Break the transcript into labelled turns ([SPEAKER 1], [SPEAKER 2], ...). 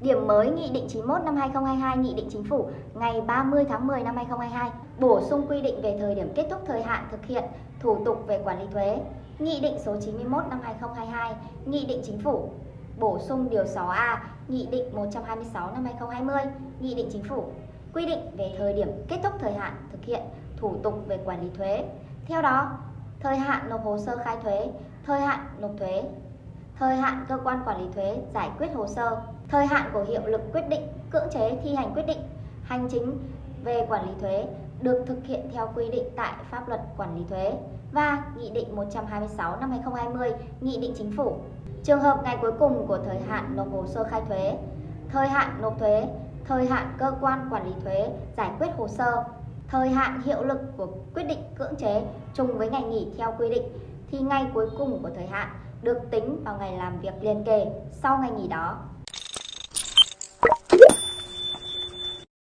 [SPEAKER 1] Điểm mới Nghị định 91 năm 2022 Nghị định Chính phủ ngày 30 tháng 10 năm 2022 bổ sung quy định về thời điểm kết thúc thời hạn thực hiện thủ tục về quản lý thuế. Nghị định số 91 năm 2022 Nghị định Chính phủ bổ sung điều 6A Nghị định 126 năm 2020 Nghị định Chính phủ quy định về thời điểm kết thúc thời hạn thực hiện thủ tục về quản lý thuế. Theo đó, thời hạn nộp hồ sơ khai thuế, thời hạn nộp thuế, thời hạn cơ quan quản lý thuế giải quyết hồ sơ, thời hạn của hiệu lực quyết định cưỡng chế thi hành quyết định hành chính về quản lý thuế được thực hiện theo quy định tại pháp luật quản lý thuế và Nghị định 126 năm 2020, Nghị định Chính phủ. Trường hợp ngày cuối cùng của thời hạn nộp hồ sơ khai thuế, thời hạn nộp thuế, thời hạn cơ quan quản lý thuế giải quyết hồ sơ, thời hạn hiệu lực của quyết định cưỡng chế trùng với ngày nghỉ theo quy định thì ngày cuối cùng của thời hạn được tính vào ngày làm việc liền kề sau ngày nghỉ đó.